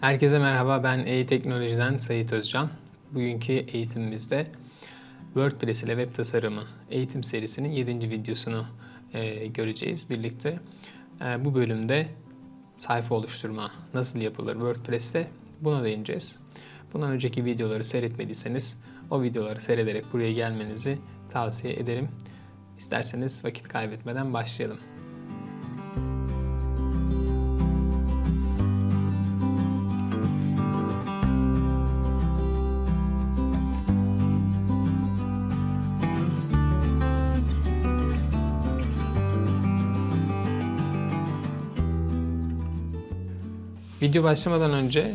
Herkese merhaba, ben e-teknolojiden Sayit Özcan. Bugünkü eğitimimizde WordPress ile web tasarımı eğitim serisinin 7. videosunu e, göreceğiz birlikte. E, bu bölümde sayfa oluşturma nasıl yapılır WordPress'te buna değineceğiz. Bundan önceki videoları seyretmediyseniz o videoları seyrederek buraya gelmenizi tavsiye ederim. İsterseniz vakit kaybetmeden başlayalım. Video başlamadan önce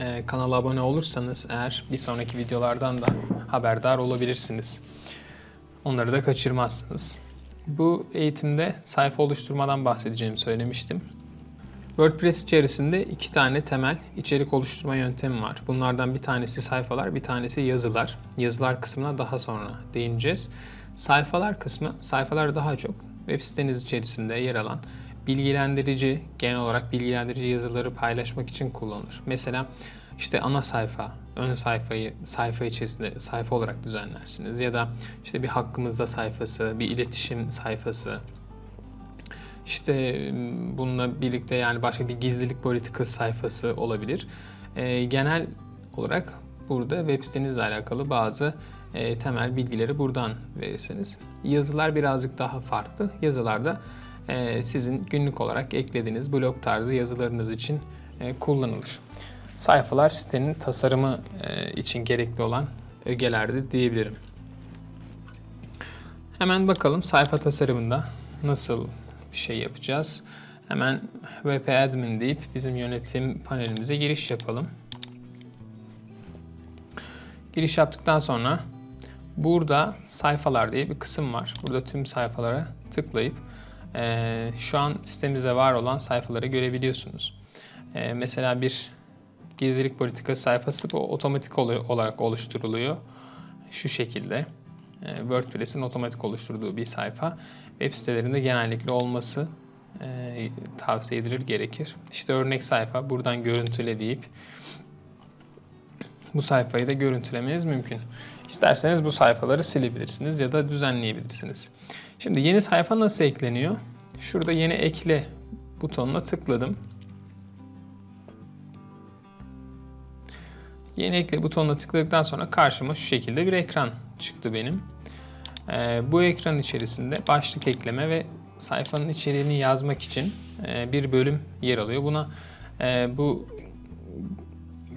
e, kanala abone olursanız eğer bir sonraki videolardan da haberdar olabilirsiniz. Onları da kaçırmazsınız. Bu eğitimde sayfa oluşturmadan bahsedeceğimi söylemiştim. WordPress içerisinde iki tane temel içerik oluşturma yöntemi var. Bunlardan bir tanesi sayfalar, bir tanesi yazılar. Yazılar kısmına daha sonra değineceğiz. Sayfalar kısmı, sayfalar daha çok web siteniz içerisinde yer alan bilgilendirici, genel olarak bilgilendirici yazıları paylaşmak için kullanılır. Mesela işte ana sayfa, ön sayfayı sayfa içerisinde sayfa olarak düzenlersiniz ya da işte bir hakkımızda sayfası, bir iletişim sayfası. İşte bununla birlikte yani başka bir gizlilik politikası sayfası olabilir. E, genel olarak burada web sitenizle alakalı bazı e, temel bilgileri buradan verirsiniz. Yazılar birazcık daha farklı. Yazılarda sizin günlük olarak eklediğiniz blog tarzı yazılarınız için e, kullanılır. Sayfalar sitenin tasarımı e, için gerekli olan ögelerdir diyebilirim. Hemen bakalım sayfa tasarımında nasıl bir şey yapacağız. Hemen wp admin deyip bizim yönetim panelimize giriş yapalım. Giriş yaptıktan sonra burada sayfalar diye bir kısım var. Burada tüm sayfalara tıklayıp e, şu an sitemizde var olan sayfaları görebiliyorsunuz. E, mesela bir gizlilik politikası sayfası bu otomatik olarak oluşturuluyor. Şu şekilde. E, WordPress'in otomatik oluşturduğu bir sayfa. Web sitelerinde genellikle olması e, tavsiye edilir gerekir. İşte örnek sayfa buradan görüntüle deyip bu sayfayı da görüntülemeniz mümkün. İsterseniz bu sayfaları silebilirsiniz ya da düzenleyebilirsiniz. Şimdi yeni sayfa nasıl ekleniyor? Şurada yeni ekle butonuna tıkladım. Yeni ekle butonuna tıkladıktan sonra karşıma şu şekilde bir ekran çıktı benim. Ee, bu ekran içerisinde başlık ekleme ve sayfanın içeriğini yazmak için e, bir bölüm yer alıyor. Buna e, bu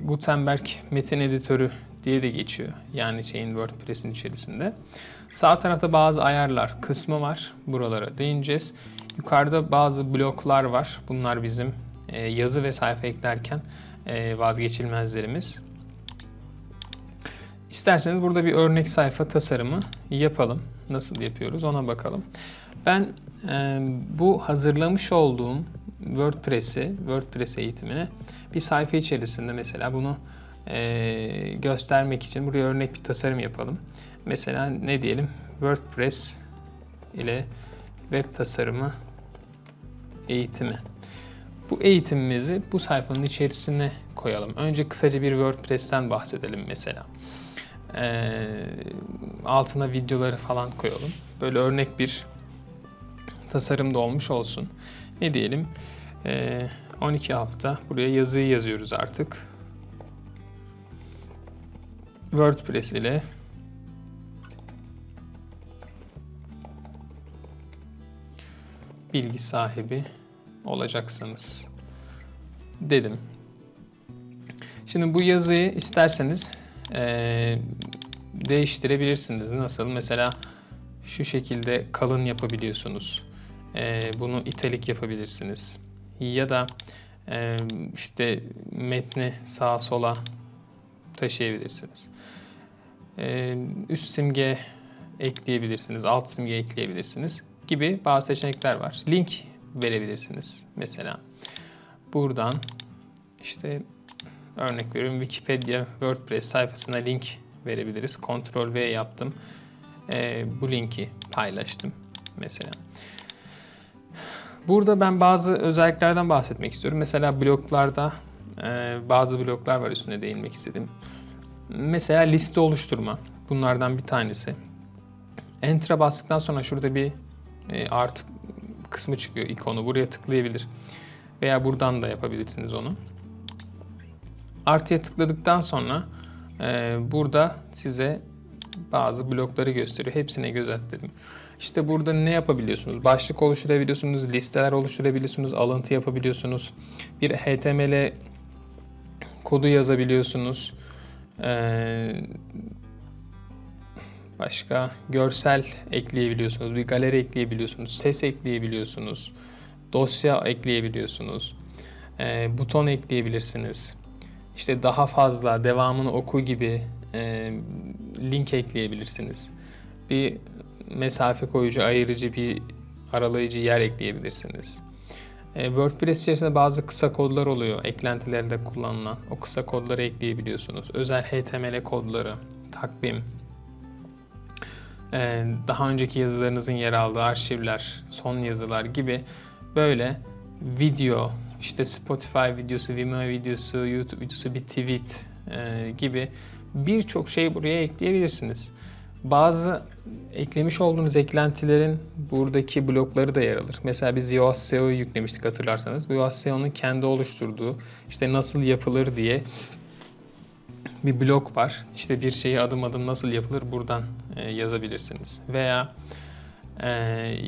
Gutenberg metin editörü diye de geçiyor. Yani şeyin WordPress'in içerisinde. Sağ tarafta bazı ayarlar kısmı var. Buralara değineceğiz. Yukarıda bazı bloklar var. Bunlar bizim e, yazı ve sayfa eklerken e, vazgeçilmezlerimiz. İsterseniz burada bir örnek sayfa tasarımı yapalım. Nasıl yapıyoruz ona bakalım. Ben e, bu hazırlamış olduğum WordPress'i, WordPress eğitimini bir sayfa içerisinde mesela bunu e, göstermek için buraya örnek bir tasarım yapalım. Mesela ne diyelim? WordPress ile web tasarımı eğitimi. Bu eğitimimizi bu sayfanın içerisine koyalım. Önce kısaca bir WordPress'ten bahsedelim mesela. Ee, altına videoları falan koyalım. Böyle örnek bir tasarım da olmuş olsun. Ne diyelim? Ee, 12 hafta. Buraya yazıyı yazıyoruz artık. WordPress ile bilgi sahibi olacaksınız dedim. Şimdi bu yazıyı isterseniz e, değiştirebilirsiniz. Nasıl? Mesela şu şekilde kalın yapabiliyorsunuz. E, bunu italik yapabilirsiniz. Ya da e, işte metni sağa sola taşıyabilirsiniz. E, üst simge ekleyebilirsiniz, alt simge ekleyebilirsiniz gibi bazı seçenekler var. Link verebilirsiniz mesela. Buradan işte örnek veriyorum Wikipedia WordPress sayfasına link verebiliriz. Ctrl V yaptım. E, bu linki paylaştım mesela. Burada ben bazı özelliklerden bahsetmek istiyorum. Mesela bloklarda e, bazı bloklar var üstüne değinmek istedim. Mesela liste oluşturma. Bunlardan bir tanesi. Enter'a bastıktan sonra şurada bir e, artı kısmı çıkıyor ikonu. Buraya tıklayabilir. Veya buradan da yapabilirsiniz onu. Artıya tıkladıktan sonra e, burada size bazı blokları gösteriyor. Hepsine göz at dedim. İşte burada ne yapabiliyorsunuz? Başlık oluşturabiliyorsunuz, listeler oluşturabiliyorsunuz, alıntı yapabiliyorsunuz. Bir HTML kodu yazabiliyorsunuz. Ee, başka görsel ekleyebiliyorsunuz, bir galeri ekleyebiliyorsunuz, ses ekleyebiliyorsunuz, dosya ekleyebiliyorsunuz, ee, buton ekleyebilirsiniz. İşte daha fazla devamını oku gibi e, link ekleyebilirsiniz. Bir mesafe koyucu, ayırıcı bir aralayıcı yer ekleyebilirsiniz. E, WordPress içerisinde bazı kısa kodlar oluyor. Eklentilerde kullanılan. O kısa kodları ekleyebiliyorsunuz. Özel HTML kodları, takvim, e, daha önceki yazılarınızın yer aldığı arşivler, son yazılar gibi böyle video, işte Spotify videosu, Vimeo videosu, YouTube videosu, bir tweet e, gibi birçok şey buraya ekleyebilirsiniz. Bazı eklemiş olduğunuz eklentilerin buradaki blokları da yer alır. Mesela biz Yoast SEO'yu yüklemiştik hatırlarsanız. Bu Yoast SEO'nun kendi oluşturduğu işte nasıl yapılır diye bir blok var. İşte bir şeyi adım adım nasıl yapılır buradan e, yazabilirsiniz. Veya e,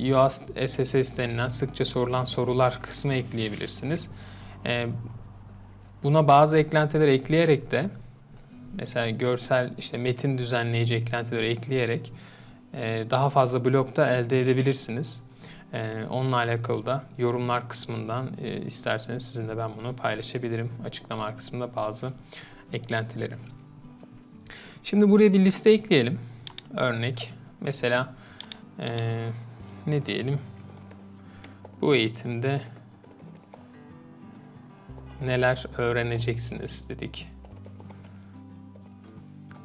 Yoast SSS denilen sıkça sorulan sorular kısmı ekleyebilirsiniz. E, buna bazı eklentiler ekleyerek de mesela görsel işte metin düzenleyici eklentileri ekleyerek e, daha fazla blokta elde edebilirsiniz. E, onunla alakalı da yorumlar kısmından e, isterseniz sizinle ben bunu paylaşabilirim. Açıklama kısmında bazı eklentileri. Şimdi buraya bir liste ekleyelim. Örnek mesela ne diyelim bu eğitimde neler öğreneceksiniz dedik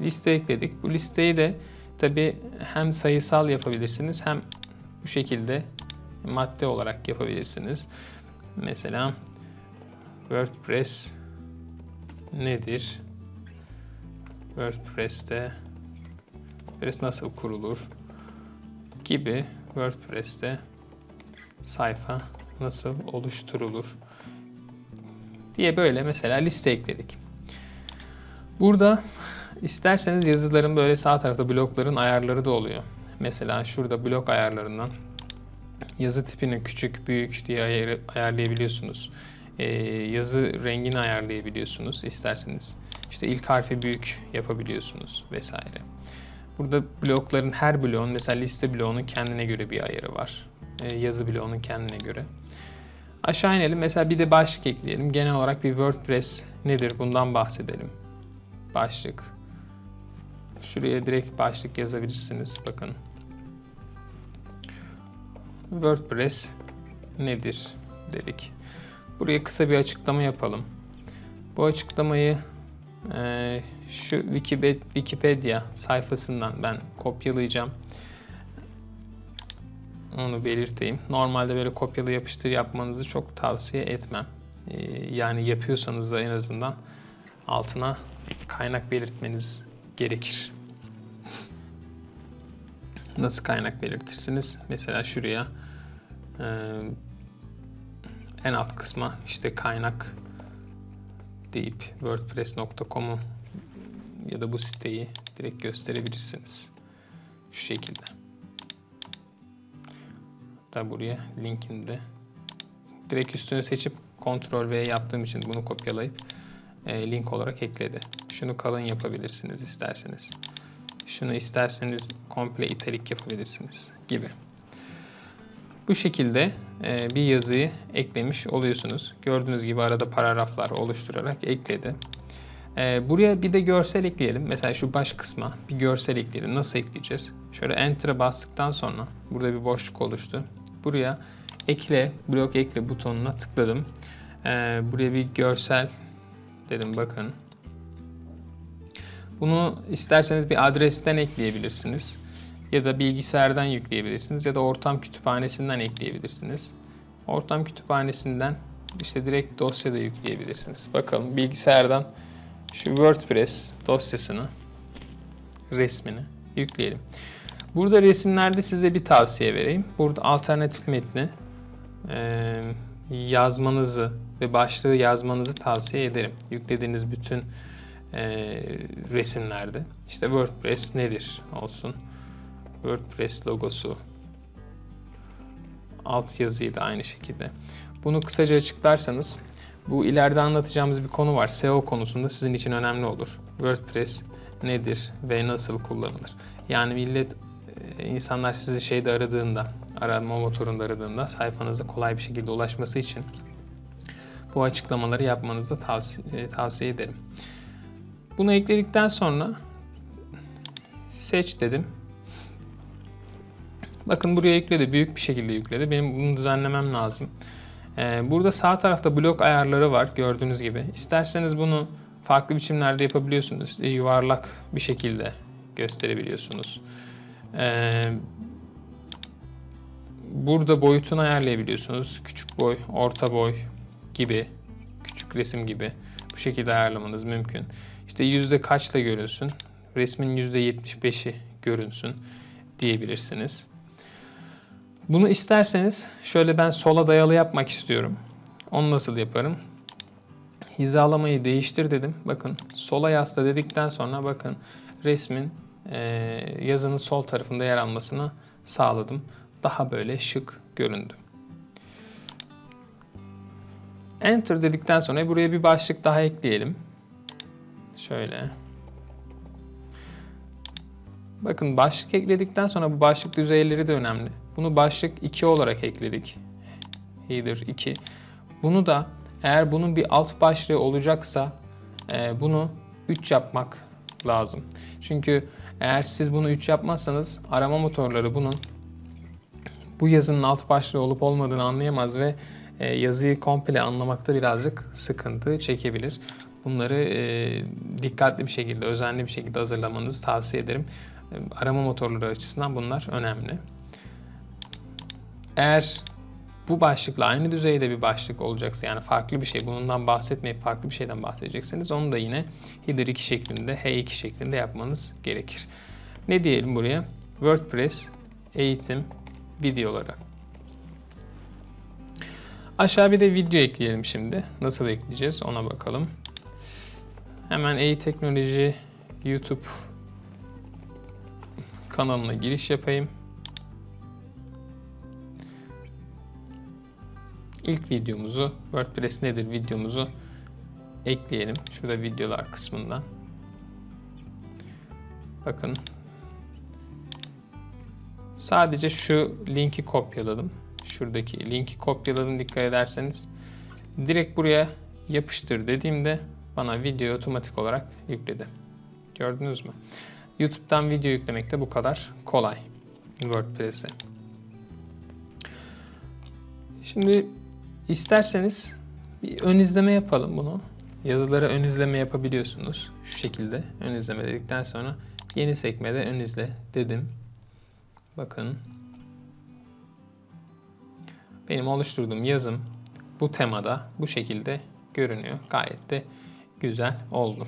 liste ekledik. Bu listeyi de tabi hem sayısal yapabilirsiniz hem bu şekilde madde olarak yapabilirsiniz. Mesela WordPress nedir? WordPress'te WordPress nasıl kurulur? gibi WordPress'te sayfa nasıl oluşturulur diye böyle mesela liste ekledik. Burada İsterseniz yazıların böyle sağ tarafta blokların ayarları da oluyor. Mesela şurada blok ayarlarından yazı tipini küçük, büyük diye ayar, ayarlayabiliyorsunuz. Ee, yazı rengini ayarlayabiliyorsunuz isterseniz. İşte ilk harfi büyük yapabiliyorsunuz vesaire. Burada blokların her bloğun mesela liste bloğunun kendine göre bir ayarı var. Ee, yazı bloğunun kendine göre. Aşağı inelim. Mesela bir de başlık ekleyelim. Genel olarak bir WordPress nedir bundan bahsedelim. Başlık. Şuraya direkt başlık yazabilirsiniz. Bakın. WordPress nedir dedik. Buraya kısa bir açıklama yapalım. Bu açıklamayı e, şu Wikipedia sayfasından ben kopyalayacağım. Onu belirteyim. Normalde böyle kopyala yapıştır yapmanızı çok tavsiye etmem. E, yani yapıyorsanız da en azından altına kaynak belirtmeniz gerekir. Nasıl kaynak belirtirsiniz? Mesela şuraya e, en alt kısma işte kaynak deyip wordpress.com'u ya da bu siteyi direkt gösterebilirsiniz. Şu şekilde. Hatta buraya linkini de direkt üstünü seçip Ctrl V yaptığım için bunu kopyalayıp e, link olarak ekledi. Şunu kalın yapabilirsiniz isterseniz. Şunu isterseniz komple italik yapabilirsiniz gibi. Bu şekilde e, bir yazıyı eklemiş oluyorsunuz. Gördüğünüz gibi arada paragraflar oluşturarak ekledi. E, buraya bir de görsel ekleyelim. Mesela şu baş kısma bir görsel ekleyelim. Nasıl ekleyeceğiz? Şöyle Enter'a bastıktan sonra burada bir boşluk oluştu. Buraya ekle, blok ekle butonuna tıkladım. E, buraya bir görsel dedim bakın. Bunu isterseniz bir adresten ekleyebilirsiniz. Ya da bilgisayardan yükleyebilirsiniz. Ya da ortam kütüphanesinden ekleyebilirsiniz. Ortam kütüphanesinden işte direkt dosyada yükleyebilirsiniz. Bakalım bilgisayardan şu WordPress dosyasını resmini yükleyelim. Burada resimlerde size bir tavsiye vereyim. Burada alternatif metni e, yazmanızı ve başlığı yazmanızı tavsiye ederim. Yüklediğiniz bütün e, resimlerde. İşte WordPress nedir olsun. WordPress logosu. Alt yazıyı da aynı şekilde. Bunu kısaca açıklarsanız bu ileride anlatacağımız bir konu var. SEO konusunda sizin için önemli olur. WordPress nedir ve nasıl kullanılır? Yani millet e, insanlar sizi şeyde aradığında, arama motorunda aradığında sayfanıza kolay bir şekilde ulaşması için bu açıklamaları yapmanızı tavsiye, tavsiye ederim. Bunu ekledikten sonra seç dedim. Bakın buraya yükledi. Büyük bir şekilde yükledi. Benim bunu düzenlemem lazım. Ee, burada sağ tarafta blok ayarları var gördüğünüz gibi. İsterseniz bunu farklı biçimlerde yapabiliyorsunuz. İşte yuvarlak bir şekilde gösterebiliyorsunuz. Ee, burada boyutunu ayarlayabiliyorsunuz. Küçük boy, orta boy gibi, küçük resim gibi bu şekilde ayarlamanız mümkün. İşte yüzde kaçla görünsün, resmin yüzde 75'i görünsün diyebilirsiniz. Bunu isterseniz şöyle ben sola dayalı yapmak istiyorum. Onu nasıl yaparım? Hizalamayı değiştir dedim. Bakın sola yasla dedikten sonra bakın resmin e, yazının sol tarafında yer almasını sağladım. Daha böyle şık göründü. Enter dedikten sonra buraya bir başlık daha ekleyelim. Şöyle. Bakın başlık ekledikten sonra bu başlık düzeyleri de önemli. Bunu başlık 2 olarak ekledik. Header 2. Bunu da eğer bunun bir alt başlığı olacaksa e, bunu 3 yapmak lazım. Çünkü eğer siz bunu 3 yapmazsanız arama motorları bunun bu yazının alt başlığı olup olmadığını anlayamaz ve e, yazıyı komple anlamakta birazcık sıkıntı çekebilir. Bunları e, dikkatli bir şekilde, özenli bir şekilde hazırlamanızı tavsiye ederim. Arama motorları açısından bunlar önemli. Eğer bu başlıkla aynı düzeyde bir başlık olacaksa yani farklı bir şey bundan bahsetmeyip farklı bir şeyden bahsedecekseniz onu da yine header 2 şeklinde H2 şeklinde yapmanız gerekir. Ne diyelim buraya? WordPress eğitim videoları. Aşağı bir de video ekleyelim şimdi. Nasıl ekleyeceğiz ona bakalım. Hemen e-teknoloji YouTube kanalına giriş yapayım. İlk videomuzu WordPress nedir videomuzu ekleyelim. Şurada videolar kısmından. Bakın. Sadece şu linki kopyaladım. Şuradaki linki kopyaladım dikkat ederseniz. Direkt buraya yapıştır dediğimde bana video otomatik olarak yükledi. Gördünüz mü? YouTube'dan video yüklemek de bu kadar kolay WordPress'e. Şimdi isterseniz bir ön izleme yapalım bunu. Yazıları ön izleme yapabiliyorsunuz. Şu şekilde ön izleme dedikten sonra yeni sekmede ön izle dedim. Bakın. Benim oluşturduğum yazım bu temada bu şekilde görünüyor. Gayet de güzel oldu.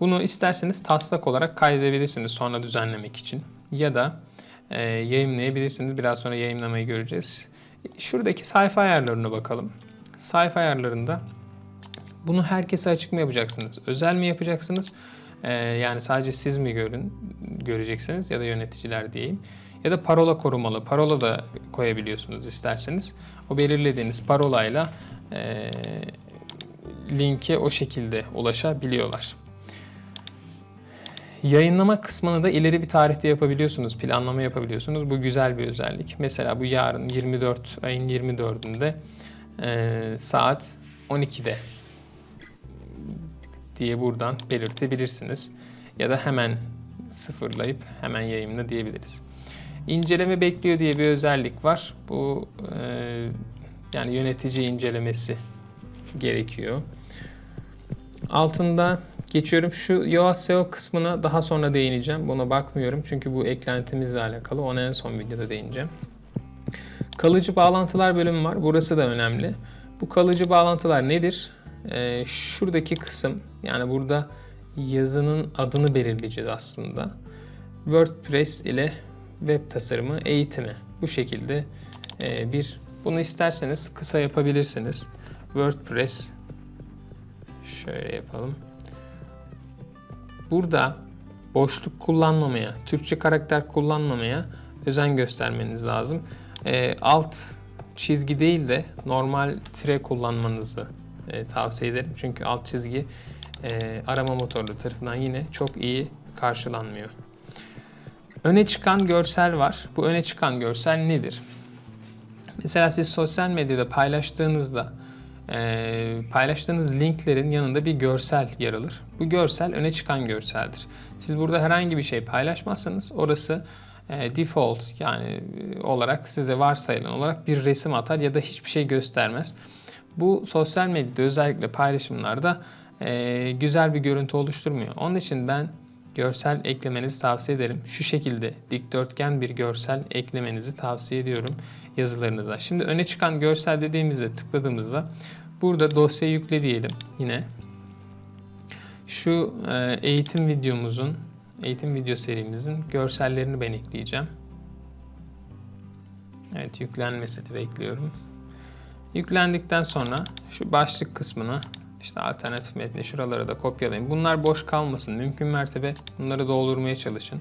Bunu isterseniz taslak olarak kaydedebilirsiniz sonra düzenlemek için. Ya da e, yayınlayabilirsiniz. Biraz sonra yayınlamayı göreceğiz. Şuradaki sayfa ayarlarına bakalım. Sayfa ayarlarında bunu herkese açık mı yapacaksınız? Özel mi yapacaksınız? Ee, yani sadece siz mi görün, göreceksiniz ya da yöneticiler diyeyim. Ya da parola korumalı. Parola da koyabiliyorsunuz isterseniz. O belirlediğiniz parolayla e, linke o şekilde ulaşabiliyorlar. Yayınlama kısmını da ileri bir tarihte yapabiliyorsunuz, planlama yapabiliyorsunuz. Bu güzel bir özellik. Mesela bu yarın 24 ayın 24'ünde e, saat 12'de diye buradan belirtebilirsiniz. Ya da hemen sıfırlayıp hemen yayınla diyebiliriz. İnceleme bekliyor diye bir özellik var. Bu e, yani yönetici incelemesi gerekiyor. Altında geçiyorum. Şu Yoast SEO kısmına daha sonra değineceğim. Buna bakmıyorum çünkü bu eklentimizle alakalı. Ona en son videoda değineceğim. Kalıcı bağlantılar bölümü var. Burası da önemli. Bu kalıcı bağlantılar nedir? Ee, şuradaki kısım yani burada yazının adını belirleyeceğiz aslında. WordPress ile web tasarımı eğitimi. Bu şekilde e, bir bunu isterseniz kısa yapabilirsiniz. WordPress şöyle yapalım. Burada boşluk kullanmamaya, Türkçe karakter kullanmamaya özen göstermeniz lazım. E, alt çizgi değil de normal tire kullanmanızı e, tavsiye ederim. Çünkü alt çizgi e, arama motorları tarafından yine çok iyi karşılanmıyor. Öne çıkan görsel var. Bu öne çıkan görsel nedir? Mesela siz sosyal medyada paylaştığınızda e, paylaştığınız linklerin yanında bir görsel yer alır. Bu görsel öne çıkan görseldir. Siz burada herhangi bir şey paylaşmazsanız orası e, default yani e, olarak size varsayılan olarak bir resim atar ya da hiçbir şey göstermez. Bu sosyal medyada özellikle paylaşımlarda e, güzel bir görüntü oluşturmuyor. Onun için ben görsel eklemenizi tavsiye ederim. Şu şekilde dikdörtgen bir görsel eklemenizi tavsiye ediyorum yazılarınıza. Şimdi öne çıkan görsel dediğimizde tıkladığımızda burada dosya yükle diyelim yine. Şu e, eğitim videomuzun, eğitim video serimizin görsellerini ben ekleyeceğim. Evet yüklenmesini bekliyorum. Yüklendikten sonra şu başlık kısmına işte alternatif metni şuraları da kopyalayın. Bunlar boş kalmasın. Mümkün mertebe bunları doldurmaya çalışın.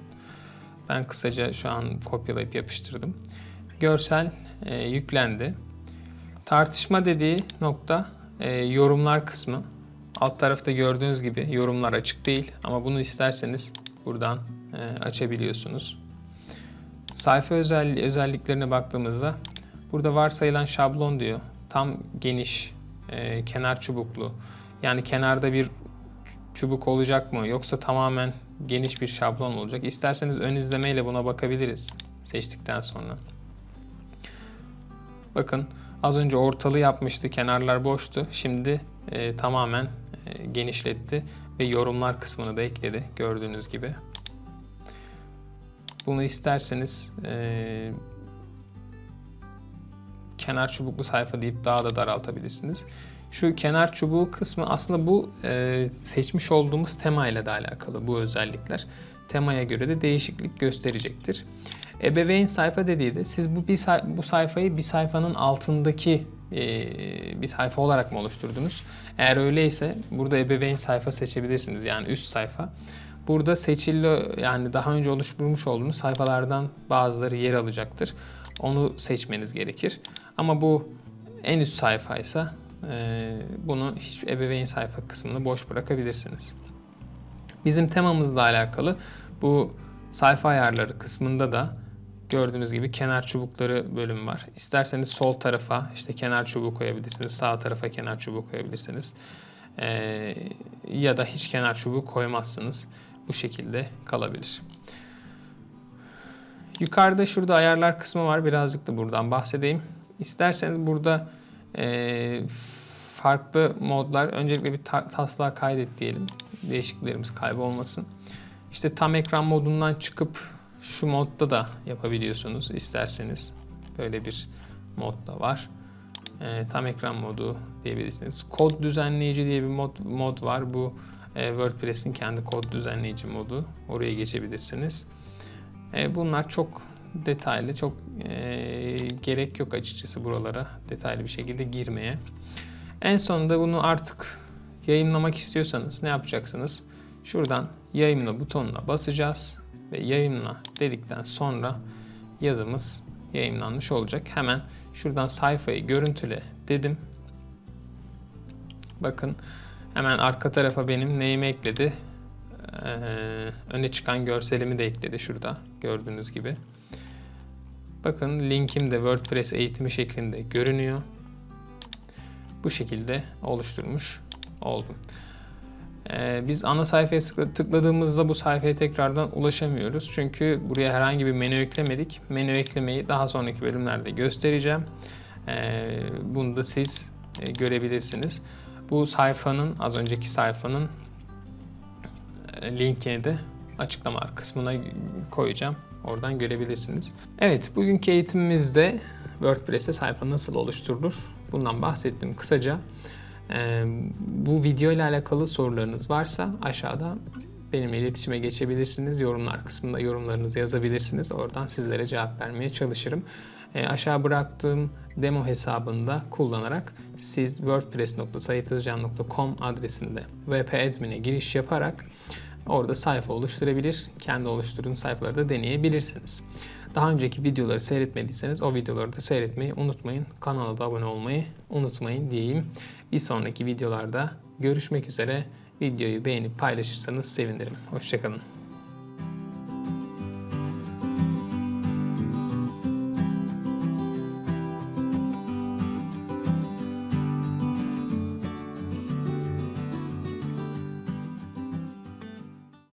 Ben kısaca şu an kopyalayıp yapıştırdım. Görsel e, yüklendi. Tartışma dediği nokta e, yorumlar kısmı. Alt tarafta gördüğünüz gibi yorumlar açık değil ama bunu isterseniz buradan e, açabiliyorsunuz. Sayfa özelliği, özelliklerine baktığımızda burada varsayılan şablon diyor. Tam geniş, e, kenar çubuklu. Yani kenarda bir çubuk olacak mı yoksa tamamen geniş bir şablon olacak. İsterseniz ön izlemeyle buna bakabiliriz seçtikten sonra. Bakın az önce ortalı yapmıştı, kenarlar boştu. Şimdi e, tamamen e, genişletti ve yorumlar kısmını da ekledi gördüğünüz gibi. Bunu isterseniz e, kenar çubuklu sayfa deyip daha da daraltabilirsiniz. Şu kenar çubuğu kısmı aslında bu e, seçmiş olduğumuz tema ile de alakalı bu özellikler. Temaya göre de değişiklik gösterecektir. Ebeveyn sayfa dediği de siz bu bir bu sayfayı bir sayfanın altındaki e, bir sayfa olarak mı oluşturdunuz? Eğer öyleyse burada ebeveyn sayfa seçebilirsiniz yani üst sayfa. Burada seçili yani daha önce oluşturmuş olduğunuz sayfalardan bazıları yer alacaktır. Onu seçmeniz gerekir. Ama bu en üst sayfaysa e, bunu hiç ebeveyn sayfa kısmını boş bırakabilirsiniz. Bizim temamızla alakalı bu sayfa ayarları kısmında da gördüğünüz gibi kenar çubukları bölüm var. İsterseniz sol tarafa işte kenar çubuğu koyabilirsiniz. Sağ tarafa kenar çubuğu koyabilirsiniz. Ee, ya da hiç kenar çubuğu koymazsınız. Bu şekilde kalabilir. Yukarıda şurada ayarlar kısmı var. Birazcık da buradan bahsedeyim. İsterseniz burada e, farklı modlar. Öncelikle bir ta taslağa kaydet diyelim. Değişikliklerimiz kaybolmasın. İşte tam ekran modundan çıkıp şu modda da yapabiliyorsunuz isterseniz. Böyle bir mod da var. E, tam ekran modu diyebilirsiniz. Kod düzenleyici diye bir mod, mod var. Bu e, WordPress'in kendi kod düzenleyici modu. Oraya geçebilirsiniz. E, bunlar çok detaylı, çok e, gerek yok açıkçası buralara detaylı bir şekilde girmeye. En sonunda bunu artık yayınlamak istiyorsanız ne yapacaksınız? Şuradan yayınla butonuna basacağız ve yayınla dedikten sonra yazımız yayınlanmış olacak. Hemen şuradan sayfayı görüntüle dedim. Bakın hemen arka tarafa benim neyimi ekledi? Ee, öne çıkan görselimi de ekledi şurada gördüğünüz gibi. Bakın linkim de WordPress eğitimi şeklinde görünüyor. Bu şekilde oluşturmuş oldum. Ee, biz ana sayfaya tıkladığımızda bu sayfaya tekrardan ulaşamıyoruz. Çünkü buraya herhangi bir menü eklemedik. Menü eklemeyi daha sonraki bölümlerde göstereceğim. Ee, bunu da siz e, görebilirsiniz. Bu sayfanın, az önceki sayfanın e, linkini de açıklama kısmına koyacağım. Oradan görebilirsiniz. Evet, bugünkü eğitimimizde WordPress'te sayfa nasıl oluşturulur Bundan bahsettim kısaca. Ee, bu video ile alakalı sorularınız varsa aşağıda benimle iletişime geçebilirsiniz. Yorumlar kısmında yorumlarınızı yazabilirsiniz. Oradan sizlere cevap vermeye çalışırım. E, aşağı bıraktığım demo hesabında kullanarak siz wordpress.sayitozcan.com adresinde wp admin'e giriş yaparak orada sayfa oluşturabilir. Kendi oluşturduğunuz sayfaları da deneyebilirsiniz. Daha önceki videoları seyretmediyseniz o videoları da seyretmeyi unutmayın. Kanala da abone olmayı unutmayın diyeyim. Bir sonraki videolarda görüşmek üzere. Videoyu beğenip paylaşırsanız sevinirim. Hoşçakalın.